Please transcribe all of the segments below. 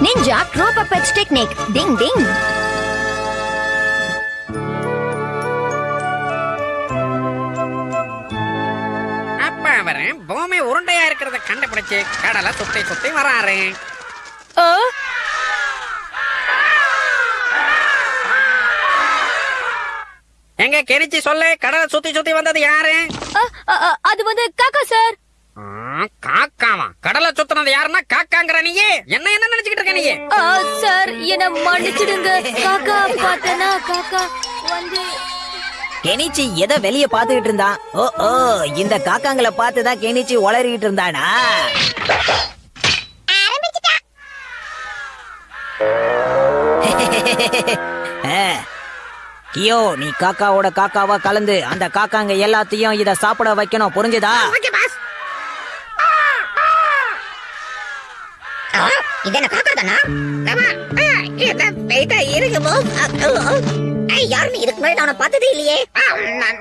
Ninja crow puppet technique ding ding அப்ப அவரு பூமி உருண்டையா இருக்கிறத கண்டுபிடிச்சு கடலை சுத்தி சுத்தி வராரு. ஓ? எங்க கெனிச்சு சொல்லு கடலை சுத்தி சுத்தி வந்தது யாரு? அது வந்து காக்கா சார். ஆ, காக்காவா? கடலை சுத்தினது யாருன்னா காக்காங்கிற நீயே. என்ன மன்னிச்சிடுங்க. காக்கா பார்த்தனா? காக்கா வந்து. கெனிச்சி எதை வெளிய பாத்துக்கிட்டு இருந்தான்? ஓ ஓ இந்த காக்காங்களை பார்த்துதான் கெனிச்சி உளறிட்டு இருந்தானா. கியோ நீ காக்காவோட காக்காவா கலந்து அந்த காக்காங்க எல்லாத்தையும் இத சாப்பிட வைக்கணும். புரிஞ்சுதா? ஓகே பாஸ் இது என்ன காக்கா தானா? இருக்குமோ யாருமே இதுக்கு முன்னாடி நான் பார்த்ததே இல்லையே.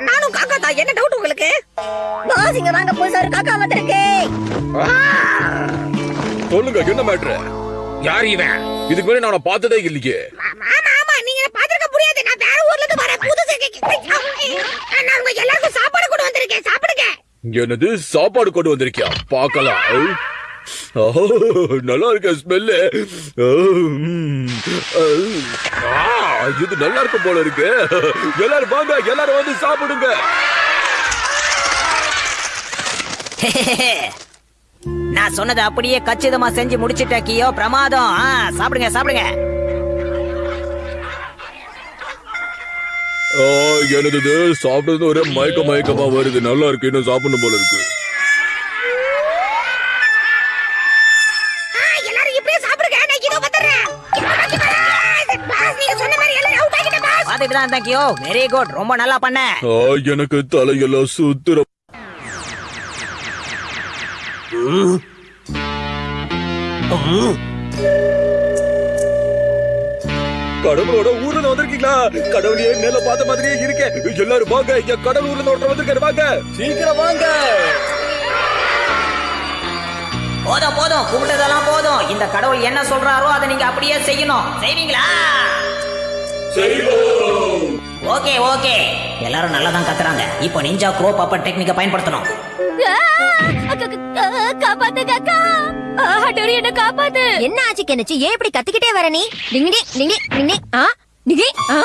நானும் காக்கா தான் என்ன டவுட் உங்களுக்கு? பாஸ் இங்க வாங்க புதுசா ஒரு காக்கா வந்திருக்கு. சொல்லுங்க என்ன மேட்ரு யார் இவன்? இதுக்கு முன்னாடி நான் பார்த்ததே இல்லையே. ஆமா ஆமா. நீங்க என்ன பாத்துருக்க முடியாது. நான் வேற ஊர்ல இருந்து வரேன். புதுசு நான் உங்க எல்லாருக்கும் சாப்பாடு கொண்டு வந்திருக்கேன். சாப்பிடுங்க. என்னது? சாப்பாடு கொண்டு வந்திருக்கியா? பார்க்கலாம். ஓ, நல்லா இருக்க ஸ்மெல்லு இது நல்லா இருக்கும் போல இருக்கு. எல்லாரும் வாங்க எல்லாரும் வந்து சாப்பிடுங்க. நான் சொன்னதை அப்படியே கச்சிதமா செஞ்சு முடிச்சிட்ட கியோ. பிரமாதம். சாப்பிடுங்க சாப்பிடுங்க. எனது சாப்பிடுறது ஒரே மயக்க மயக்கமா வருது. நல்லா இருக்கு இன்னும் சாப்பிடணும் போல இருக்கு. வெரி குட் ரொம்ப நல்லா பண்ண. எனக்கு தலையெல்லாம் சுத்துற கடவுளோட ஊர்ல வந்திருக்கீங்களா? கடவுளையே மேல பார்த்த மாதிரியே இருக்கேன் எல்லாரும் வாங்க இங்க கடவுள் ஊர்ல ஒருத்தர் வந்திருக்காரு. வாங்க. சீக்கிரம் வாங்க. போதும் போதும். கும்பிட்டதெல்லாம் போதும். இந்த கடவுள் என்ன சொல்றாரோ அதை நீங்க அப்படியே செய்யணும். செய்வீங்களா? Okay okay. எல்லாரும் நல்லா தான் கத்துறாங்க. இப்போ நிஞ்சா க்ரோ பாப்பர் டெக்னிக்கை பயன்படுத்தணும். ஆ, அக்கா, ஹட்டோரி என்ன காப்பாத்து. என்ன ஆச்சு கெனிச்சு? ஏன் இப்படி கத்திக்கிட்டே வர நீ? டிங்கி டிங்கி டிங்கி ஆ டிங்கி ஆ.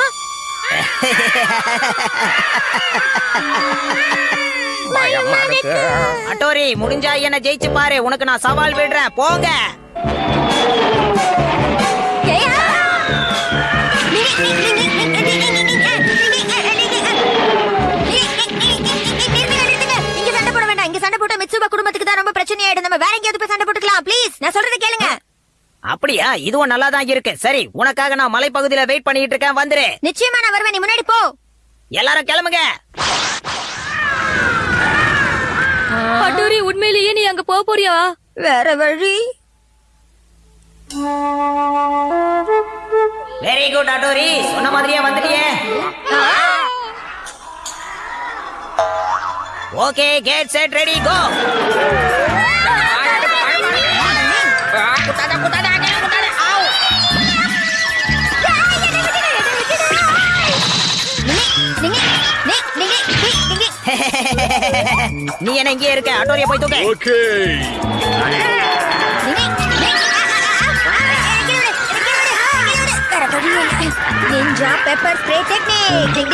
அட்டோரி முடிஞ்சா என்ன ஜெயிச்சு பாரு. உனக்கு நான் சவால் விடுறேன். போங்க. இங்க சண்டை போட வேண்டாம் இங்க சண்டை போட்டா மிட்சுபா குடும்பத்துக்கு தான் ரொம்ப பிரச்சனையாயிடும் நம்ம வேற எங்கேயாவது போய் சண்டை போட்டுக்கலாம் ப்ளீஸ் நான் சொல்றதை கேளுங்க அப்படியா? இதுவும் நல்லா தான் இருக்கு. சரி உனக்காக நான் மலைப்பகுதியில வெயிட் பண்ணிட்டு இருக்கேன். வந்துரு. நிச்சயமா நான் வருவேன். நீ முன்னாடி போ. எல்லாரும் கிளம்புங்க. அட்டூரி உண்மையிலேயே நீ அங்க போக போறியா? வேற வழி. வெரி குட் அட்டோரி சொன்ன மாதிரியே வந்துட்டியே okay get set ready go நீ என்ன இங்கே இருக்க அட்டோரிய போய் தூக்க ஓகே டெக்னிக் டிங் டிங் டிங் டிங்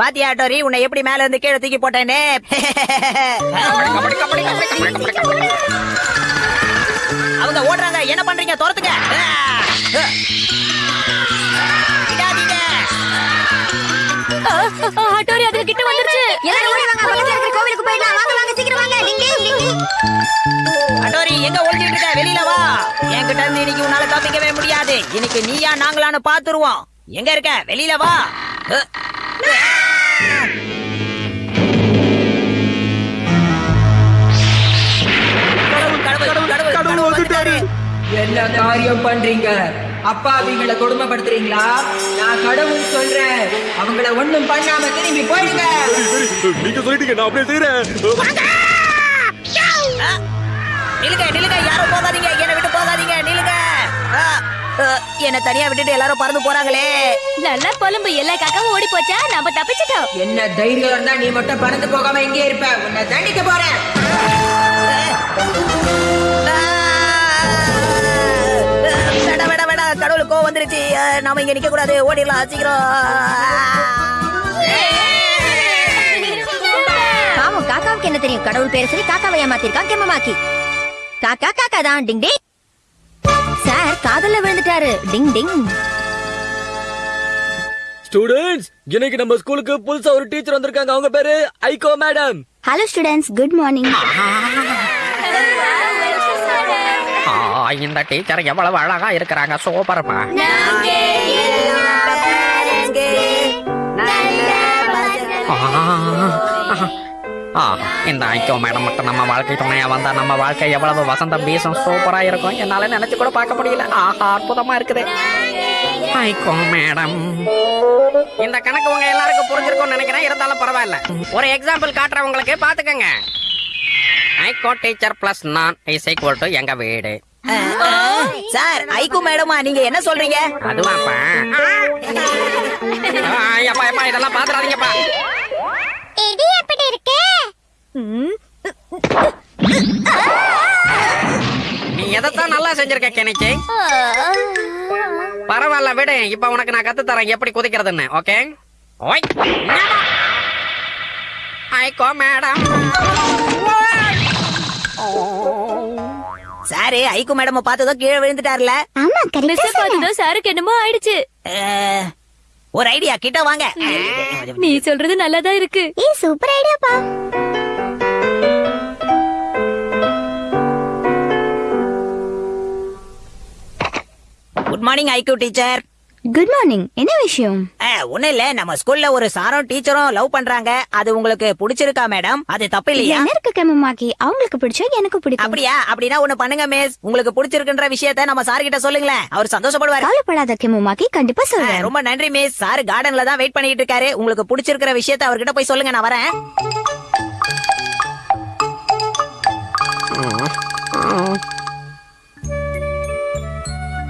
பாத்தியா அட்டோரி உன்னை எப்படி மேல இருந்து கீழே தூக்கி போட்டேனே? அவங்க ஓடுறாங்க. என்ன பண்றீங்க? துரத்துங்க. அட்டோரி அதுக்கு கிட்ட வந்துருச்சு. எல்லாரும் ஓடி வாங்க பக்கத்துல இருக்கிற கோவிலுக்கு போயிடலாம். வாங்க வாங்க சீக்கிரம் வாங்க. டிங் டிங் டிங் டிங் அட்டோரி எங்க ஒளிஞ்சிட்டு இருக்க? வெளியில வா. என்கிட்ட இருந்து இன்னைக்கு உன்னால தப்பிக்கவே முடியாது. இன்னைக்கு நீயா நாங்களான்னு பாத்துருவோம். எங்க இருக்க? வெளியில வா. என்ன காரியம் பண்றீங்க? அப்பாவிங்களை கொடுமைப்படுத்துறீங்களா? நான் கடவுள் சொல்றேன். அவங்கள ஒண்ணும் பண்ணாம திரும்பி போயிடுங்க. நீங்க சொல்லிட்டீங்க நான் அப்படியே செய்யறேன் ஆ, நில்லுங்க நில்லுங்க யாரும் போகாதீங்க என்னை விட்டு போகாதீங்க ஆ, என்னை தனியா விட்டுட்டு எல்லாரும் பறந்து போறாங்களே. நல்லா புலம்பு எல்லா காக்காவும் ஓடி போச்சா? நம்ம தப்பிச்சிட்டோம். என்ன தைரியம் இருந்தா நீ மட்டும் பறந்து போகாம இங்கே இருப்ப. உன்னை தண்டிக்க போறேன். வேடா வேடா கடவுளுக்கு கோவம் வந்துருச்சு. நாம இங்க நிக்க கூடாது ஓடிடலாம் சீக்கிரம். பாவம் காக்காவுக்கு என்ன தெரியும்? கடவுள் பேரை சொல்லி காக்காவை ஏமாத்திருக்கான் கெம்மமாக்கி காக்கா காக்கா தான். டிங் டிங். சார் காதல்ல விழுந்துட்டாரு. டிங் டிங். ஸ்டூடெண்ட்ஸ் இன்னைக்கு நம்ம ஸ்கூலுக்கு புதுசா ஒரு டீச்சர் வந்திருக்காங்க. அவங்க பேரு Aiko madam. Hello students good morning இந்த டீச்சர் எவ்வளவு அழகா இருக்கிறாங்க சூப்பர்மா. இந்த ஐக்கோ மேடம் மட்டும் நம்ம வாழ்க்கை துணையா வந்தா நம்ம வாழ்க்கை எவ்வளவு வசந்தம் வீசும் சூப்பரா இருக்கும். என்னால நினைச்சு கூட பார்க்க முடியல. ஆஹா அற்புதமா இருக்குது. Aiko madam. இந்த கணக்கு உங்க எல்லாருக்கும் புரிஞ்சிருக்கும்னு நினைக்கிறேன். இருந்தாலும் பரவாயில்ல. ஒரு எக்ஸாம்பிள் காட்டுறேன் உங்களுக்கு. பாத்துக்கங்க ஐகோ டீச்சர் பிளஸ் நான் இஸ் ஈக்குவல் டு எங்க வீடு. சார் ஐக்கு மேடமா நீங்க என்ன சொல்றீங்க? அதுவாப்பா. இதெல்லாம் பாத்துறாதீங்கப்பா. இது எப்படி இருக்கு? நீ எதைத்தான் நல்லா செஞ்சிருக்க கெனிச்சி பரவாயில்ல விடு. இப்ப உனக்கு நான் கத்து தரேன் எப்படி குதிக்கிறதுன்னு ஓகே? ஓய் ஐகோ மேடம். சாரு ஐக்கு மேடம் பார்த்ததும் கீழே விழுந்துட்டார்ல. ஆமா கரெக்டா பார்த்ததும் சாருக்கு என்னமோ ஆயிடுச்சு. ஒரு ஐடியா கிட்ட வாங்க. நீ சொல்றது நல்லாதான் இருக்கு. ஏ super ஐடியாப்பா good morning Aiko teacher good morning என்ன விஷயம்? ஒண்ணு இல்ல. நம்ம ஸ்கூல்ல ஒரு சாரும் டீச்சரும் லவ் பண்றாங்க. அது உங்களுக்கு பிடிச்சிருக்கா மேடம் அது தப்பு இல்லையா? என்ன இருக்கு கம்மமாக்கி அவங்களுக்கு பிடிச்சா எனக்கு பிடிக்கும். அப்படியா? அப்படின்னா ஒண்ணு பண்ணுங்க மிஸ் உங்களுக்கு பிடிச்சிருக்குன்ற விஷயத்த நம்ம சார் கிட்ட சொல்லுங்களேன். அவர் சந்தோஷப்படுவாரு. கவலைப்படாத கெம்மாக்கி கண்டிப்பா சொல்றேன். ரொம்ப நன்றி மிஸ் சார் கார்டன்ல தான் வெயிட் பண்ணிட்டு இருக்காரு. உங்களுக்கு பிடிச்சிருக்கிற விஷயத்த அவர்கிட்ட போய் சொல்லுங்க நான் வரேன்.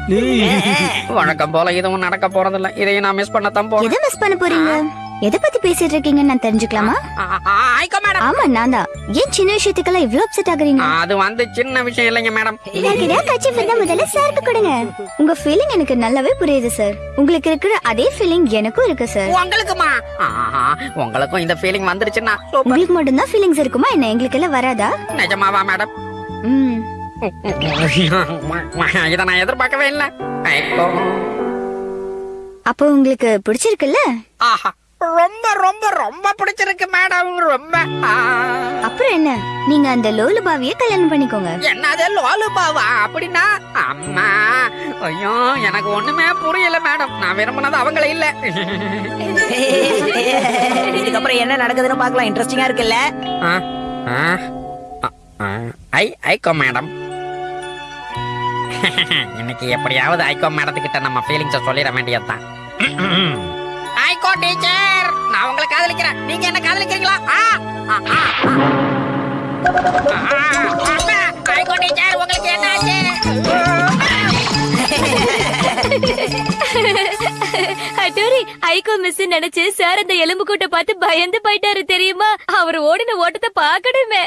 வழக்கம் போல இதுவும் நடக்க போறதில்ல. இதையும் நான் மிஸ் பண்ணத்தான் போறேன். எதை மிஸ் பண்ண போறீங்க? எதை பத்தி பேசிட்டு இருக்கீங்கன்னு நான் தெரிஞ்சுக்கலாமா? ஆ, ஆ, ஐகோ மேடம். ஆமா நான் தான். ஏன் சின்ன விஷயத்துக்கெல்லாம் இவ்ளோ அப்செட் ஆகுறீங்க? அது வந்து சின்ன விஷயம் இல்லைங்க மேடம். கட்சி முதல்ல சாருக்கு கொடுங்க. உங்க ஃபீலிங் எனக்கு நல்லாவே புரியுது சார் உங்களுக்கு இருக்கிற அதே ஃபீலிங் எனக்கும் இருக்கு சார் உங்களுக்குமா? ஆஹா, உங்களுக்கும் இந்த ஃபீலிங் வந்துருச்சுன்னா. உங்களுக்கு மட்டும்தான் ஃபீலிங்ஸ் இருக்குமா? என்ன எங்களுக்கு எல்லாம் வராதா? நிஜமாவா மேடம்? ம். இத நான் எதிர்பார்க்கவே இல்ல. அப்போ உங்களுக்கு பிடிச்சிருக்குல்ல? ஆஹா. ரொம்ப ரொம்ப ரொம்ப பிடிச்சிருக்கு மேடம். ரொம்ப. அப்புறம் என்ன? நீங்க அந்த லோலு பாவிய கல்யாணம் பண்ணிக்கோங்க. என்னது லோலுபாவா? அப்படின்னா அம்மா. ஐயோ எனக்கு ஒண்ணுமே புரியல மேடம். நான் விரும்பினது அவங்கள இல்ல. இதுக்கப்புறம் என்ன நடக்குதுன்னு பார்க்கலாம். இன்ட்ரெஸ்டிங்கா இருக்குல்ல. ஆ, ஆ, ஆ, ஆ. ஐ ஐகோ மேடம். இன்னைக்கு எப்படியாவது ஐகோ மேடத்துக்கிட்ட நம்ம ஃபீலிங்ஸ சொல்லிட வேண்டியதுதான். ஐகோ டீச்சர் நான் உங்களை காதலிக்கிறேன். நீங்க என்ன காதலிக்கிறீங்களா? ஐகோ டீச்சர் உங்களுக்கு என்ன ஆச்சு? அட்டோரி ஐகோ மிஸ் நினைச்சு சார் அந்த எலும்பு கூட்ட பார்த்து பயந்து போயிட்டாரு தெரியுமா? அவர் ஓடின ஓட்டத்தை பாக்கணுமே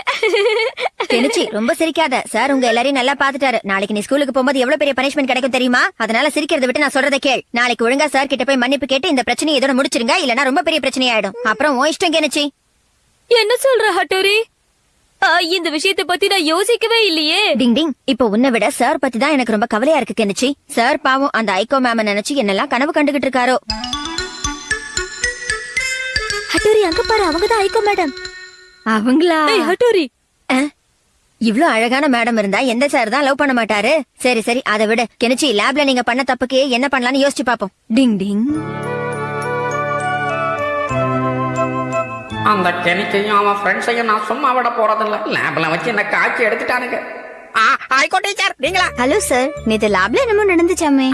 கெனிச்சி ரொம்ப சிரிக்காத. சார் உங்க எல்லாரையும் நல்லா பாத்துட்டாரு நாளைக்கு நீ ஸ்கூலுக்கு போகும்போது எவ்வளவு பெரிய பனிஷ்மெண்ட் கிடைக்கும் தெரியுமா? அதனால சிரிக்கிறத விட்டு நான் சொல்றதை கேள். நாளைக்கு ஒழுங்கா சார் கிட்ட போய் மன்னிப்பு கேட்டு இந்த பிரச்சனையை இதோட முடிச்சிருங்க. இல்லனா ரொம்ப பெரிய பிரச்சனை ஆயிடும் அப்புறம் உன் இஷ்டம் கெனிச்சி என்ன சொல்ற ஹட்டோரி இந்த விஷயத்தை பத்தி நான் யோசிக்கவே இல்லையே. டிங் டிங். இப்போ உன்னை விட சார் பத்தி தான் எனக்கு ரொம்ப கவலையா இருக்கு கெனிச்சி. சார் பாவம் அந்த ஐகோ மேம நினைச்சு என்னெல்லாம் கனவு கண்டுகிட்டு இருக்காரோ. ஹட்டோரி அங்க பாரு அவங்கதான் ஐகோ மேடம். அவங்களா? ஹட்டோரி. இவ்ளோ அழகான மேடம் இருந்தா எந்த சார் தான் லவ் பண்ண மாட்டாரு? சரி சரி அதை விட. கெனிச்சி லேப்ல நீங்க பண்ண தப்புக்கு என்ன பண்ணலாம்னு யோசிச்சு பாப்போம். டிங் டிங். அந்த கெனிக்கையும் அவன் ஃப்ரெண்ட்ஸையும் நான் சும்மா விட போறதில்ல லேப்ல வச்சு என்ன காய்ச்சி எடுத்துட்டானுங்க ஆ, ஐகோ டீச்சர் நீங்களா ஹலோ சார் நேத்து லேப்ல என்னமோ நடந்துச்சாமே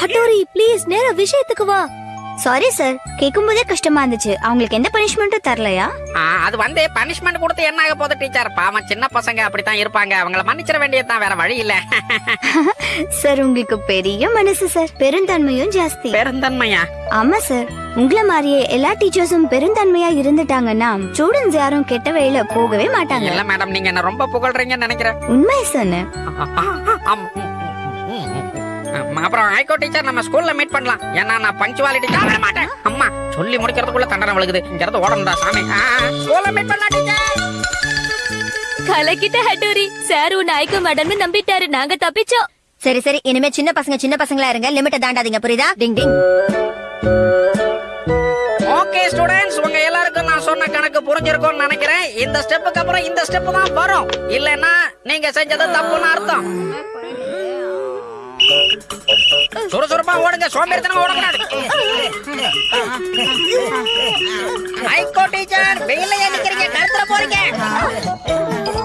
ஹட்டோரி ப்ளீஸ் நேரா விஷயத்துக்கு வா சாரி சார் கேட்கும் போதே கஷ்டமா இருந்துச்சு. அவங்களுக்கு எந்த பனிஷ்மெண்ட்டும் தரலையா? அது வந்து பனிஷ்மெண்ட் கொடுத்து என்ன ஆக போகுது டீச்சர் பாவம் சின்ன பசங்க அப்படித்தான் இருப்பாங்க. அவங்கள மன்னிச்சிட வேண்டியதுதான் வேற வழி இல்ல. சார் உங்களுக்கு பெரிய மனசு சார் பெருந்தன்மையும் ஜாஸ்தி. பெருந்தன்மையா? ஆமா சார் உங்களை மாதிரியே எல்லா டீச்சர்ஸும் பெருந்தன்மையா இருந்துட்டாங்கன்னா ஸ்டூடெண்ட்ஸ் யாரும் கெட்ட வழியில போகவே மாட்டாங்க. இல்ல மேடம் நீங்க என்ன ரொம்ப புகழ்றீங்கன்னு நினைக்கிறேன். உண்மை சொன்னேன் அப்புறம் ஹைகோ டீச்சர் நம்ம ஸ்கூல்ல மீட் பண்ணலாம். ஏன்னா நான் பங்க்சுவாலிட்டி தான் வர மாட்டேன். அம்மா சொல்லி முடிக்கிறதுக்குள்ள தண்டனை விழுகுது. இங்க இருந்து ஓடணும்டா சாமி. ஸ்கூல்ல மீட் பண்ணலாம் டீச்சர் கலக்கிட்ட ஹட்டோரி. சார் உன்னை ஐக்கோ மேடம்னு நம்பிட்டாரு. நாங்க தப்பிச்சோம். சரி சரி. இனிமே சின்ன பசங்க சின்ன பசங்களா இருங்க. லிமிட்ட தாண்டாதீங்க புரியுதா? டிங் டிங். ஓகே ஸ்டூடெண்ட்ஸ் உங்க எல்லாருக்கும் நான் சொன்ன கணக்கு புரிஞ்சிருக்கும்னு நினைக்கிறேன். இந்த ஸ்டெப்புக்கு அப்புறம் இந்த ஸ்டெப் தான் வரும். இல்லைன்னா நீங்க செஞ்சது தப்புன்னு அர்த்தம். சுறுசுறுப்பா ஓடுங்க சோம்பேறித்தனம் ஓடக்கூடாது. ஹைகோ டீச்சர் வெயில நிக்கிறீங்க கருத்துல போறீங்க.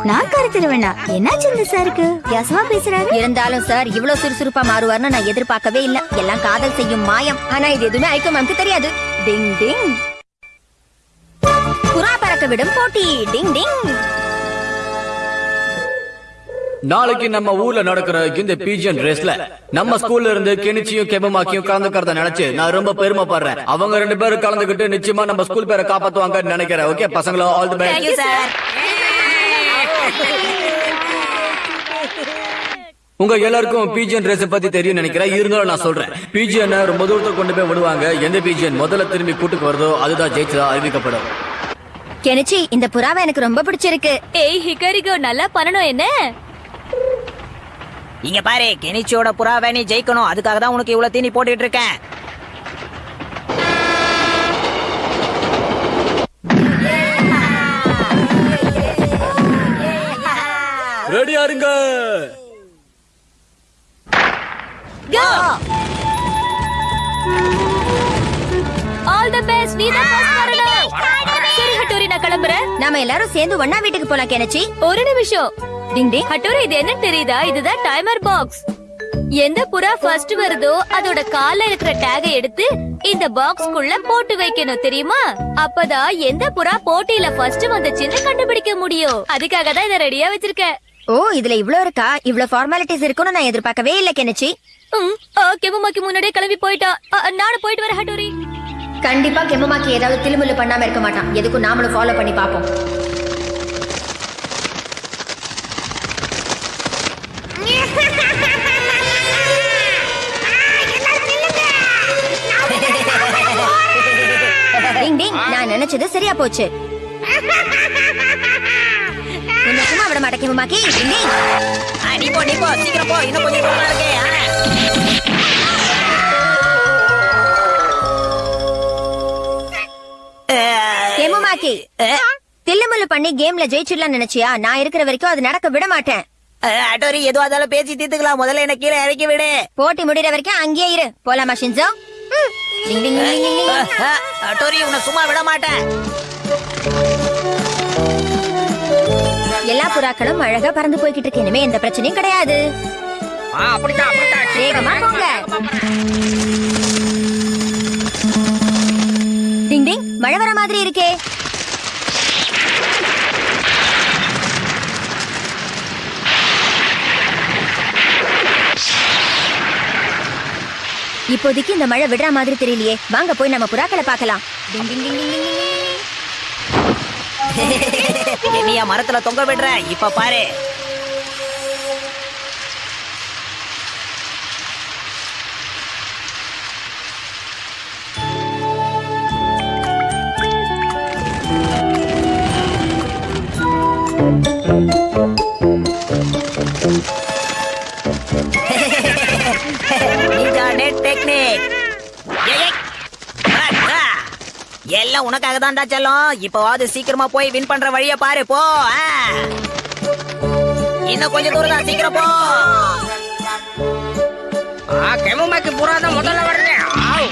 நான் கருத்துருவேனா என்னாச்சு இந்த சாருக்கு? வியாசமா பேசுறாரு? இருந்தாலும் சார் இவ்வளவு சுறுசுறுப்பா மாறுவார்னு நான் எதிர்பார்க்கவே இல்ல. எல்லாம் காதல் செய்யும் மாயம். ஆனா இது எதுவுமே ஐக்கோ மேம்க்கு தெரியாது. டிங் டிங். புறா பறக்க விடும் போட்டி. டிங் டிங். நாளைக்கு நம்ம ஊர்ல நடக்கிற இந்த பீஜன் ரேஸ்ல நம்ம ஸ்கூல்ல இருந்து கெனிச்சியும் கெபமாக்கியும் கலந்துக்கிறத நினைச்சு நான் ரொம்ப பெருமைப்படுறேன். அவங்க ரெண்டு பேரும் கலந்துக்கிட்டு நிச்சயமா நம்ம ஸ்கூல் பேரை காப்பாத்துவாங்கன்னு நினைக்கிறேன். ஓகே பசங்களும் ஆல் தி பெஸ்ட் சார் உங்க எல்லாருக்கும் பிஜிஎன் ரேஸ் பத்தி தெரியும் நினைக்கிறேன். இருந்தாலும் நான் சொல்றேன். பிஜிஎன் ரொம்ப தூரத்துக்கு கொண்டு போய் விடுவாங்க. எந்த பிஜிஎன் முதல்ல திரும்பி கூட்டுக்கு வருதோ அதுதான் ஜெயிச்சதா அறிவிக்கப்படும். கெனிச்சி இந்த புறாவை எனக்கு ரொம்ப பிடிச்சிருக்கு. ஏய் ஹிகரிகோ நல்லா பண்ணணும் என்ன? இங்க பாரு கெனிச்சியோட புறாவை நீ ஜெயிக்கணும். அதுக்காக தான் உனக்கு இவ்வளவு தீனி போட்டுட்டு இருக்கேன். ரெடியா இருங்க ஆல் தி பெஸ்ட் நீ தான் first வரணும். சரி ஹட்டோரி நான் கிளம்புறேன். நாம எல்லாரும் சேர்ந்து ஒன்னா வீட்டுக்கு போலாம் கெனிச்சி. ஒரு நிமிஷம். டிங் டிங் ஹட்டோரி இது என்ன தெரியுதா? இதுதான் டைமர் பாக்ஸ் எந்த புறா ஃபர்ஸ்ட் வருதோ அதோட கால்ல இருக்கிற டேகை எடுத்து இந்த பாக்ஸ்க்குள்ள போட்டு வைக்கணும் தெரியுமா? அப்பதான் எந்த புறா போட்டியில ஃபர்ஸ்ட் வந்துச்சுன்னு கண்டுபிடிக்க முடியும். அதுக்காக தான் இதை ரெடியா வச்சிருக்கேன். ஓ இதுல இவ்ளோ இருக்கா? இவ்ளோ ஃபார்மாலிட்டிஸ் இருக்கும்னு நான் எதிர்பார்க்கவே இல்ல கெனிச்சி. ம், கெமுமாக்கி முன்னாடியே கிளம்பி போயிட்டா. நானும் போயிட்டு வரேன் ஹட்டோரி. கண்டிப்பா கெமமாக்கி ஏதாவது திலுமுல்லு பண்ணாம இருக்க மாட்டான். எதுக்கும் நாமளும் ஃபாலோ பண்ணி பாப்போம் டிங் நான் நினைச்சது சரியா போச்சு. சும்மா விட டிங் ஆ, நீ போ நீ போ சீக்கிரம் போ. இன்னும் கொஞ்சம் தூரம் இருக்கே. தில்லுமுல்லு பண்ணி கேம்ல ஜெயிச்சிடலாம் நினைச்சியா? நான் இருக்கிற வரைக்கும் அது நடக்க விட மாட்டேன். அஹ், அட்டோரி எதுவா இருந்தாலும் பேசி தீர்த்துக்கலாம். முதல்ல என்ன கீழே இறக்கி விடு. போட்டி முடிகிற வரைக்கும் அங்கேயே இரு. போலாமா ஷின்சோ உன்னை சும்மா விட மாட்டேன். எல்லா புறாக்களும் அழகா பறந்து போய்கிட்டு இருக்கு இனிமே எந்த பிரச்சனையும் கிடையாது. வேகமா போங்க. டிங் டிங் மழை வர மாதிரி இருக்கே. இப்போதைக்கு இந்த மழை விடுற மாதிரி தெரியலையே. வாங்க போய் நம்ம புறாக்களை பார்க்கலாம். டிங் மரத்துல தொங்க விடுற. இப்ப பாரு. எல்லாம் உனக்காக தான்டா செல்லம் இப்பவாவது சீக்கிரமா போய் வின் பண்ற வழிய பாரு போ. இன்னும் கொஞ்சம் தூரம் தான் சீக்கிரம் போ ஆ, கெமுமாக்கி புறா தான் முதல்ல வருது ஆவ்.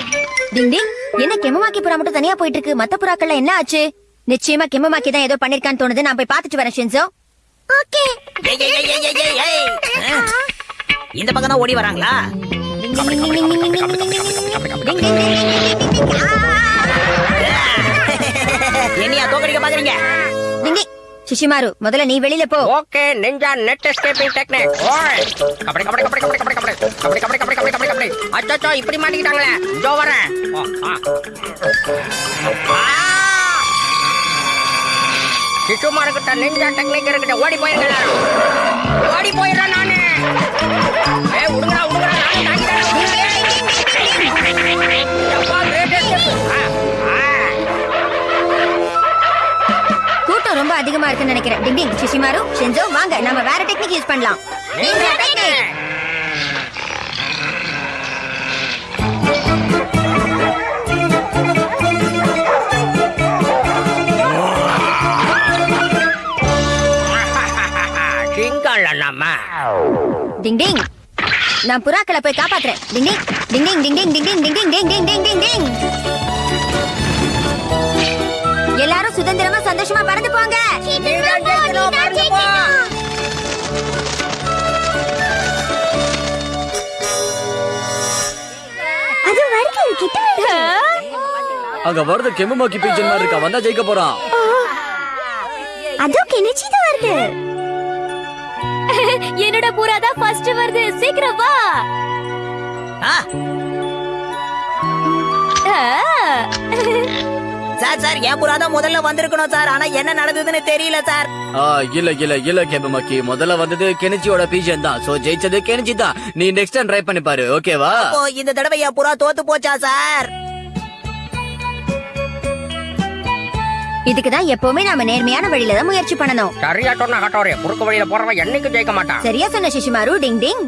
டிங் டிங் என்ன கெமமாக்கி புறா மட்டும் தனியா போயிட்டு இருக்கு மத்த புறாக்கள்ல என்ன ஆச்சு நிச்சயமா கெமமாக்கி தான் ஏதோ பண்ணிருக்கான்னு தோணுது நான் போய் பாத்துட்டு வரேன் ஷின்சோ ஓகே? இந்த பக்கம் தான் ஓடி வராங்களா என்னையா தோக்கடிக்க பாக்குறீங்க. சிஷிமாரு முதல்ல நீ வெளியில போ okay ninja net escaping technique ஓய் கபடி கபடி கபடி கபடி கபடி கபடி கபடி கபடி கபடி கபடி கபடி கபடி அச்சோ இப்படி மாட்டிக்கிட்டாங்களே இதோ வரேன். ஆ! சிசுமாருக்கிட்ட நிஞ்சா டெக்னிக் இருக்கிட்ட ஓடி எல்லாரும். ஓடி போயிடுறேன் நானு ஏ உடுங்கடா உடுங்கடா அதிகமா இருக்குன்னு நினைக்கிறேன். டிங் டிங் சிஷிமாரு ஷென்ஜோ வாங்க நம்ம வேற டெக்னிக் யூஸ் பண்ணலாம். டிங் டிங் நான் புறாக்களை போய் காப்பாத்துறேன். டிங் டிங் டிங் டிங் டிங் டிங் டிங் டிங் டிங் டிங் டிங் டிங் டிங் டிங் சுதந்திரமா சந்தோஷமா பறந்து போங்க. அது வருது கிட்ட வருது. அங்க வருது கெம்புமாக்கி பீஜன் மாதிரி இருக்கா? வந்தா ஜெயிக்க போறான் அதோ கிணச்சிட்டு வருது. என்னோட புறா தான் ஃபர்ஸ்ட் வருது. சீக்கிரம் வா. சார் சார் என் புறா தான் முதல்ல வந்திருக்கணும் சார். ஆனா என்ன நடந்ததுன்னு தெரியல சார். ஆ, இல்ல இல்ல இல்ல கெம்புமாக்கி முதல்ல வந்தது கெனிச்சியோட பீஜன் தான். சோ ஜெயிச்சது கெனிச்சி தான். நீ நெக்ஸ்ட் டைம் ட்ரை பண்ணி பாரு ஓகேவா அப்போ இந்த தடவை என் புறா தோத்து போச்சா சார்? இதுக்கு தான் எப்பவுமே நாம நேர்மையான வழியில தான் முயற்சி பண்ணணும். சரியா சொன்ன கட்டோரே குறுக்கு வழியில போறவன் என்னைக்கும் ஜெயிக்க மாட்டான். சரியா சொன்ன சிஷிமாரு டிங் டிங்.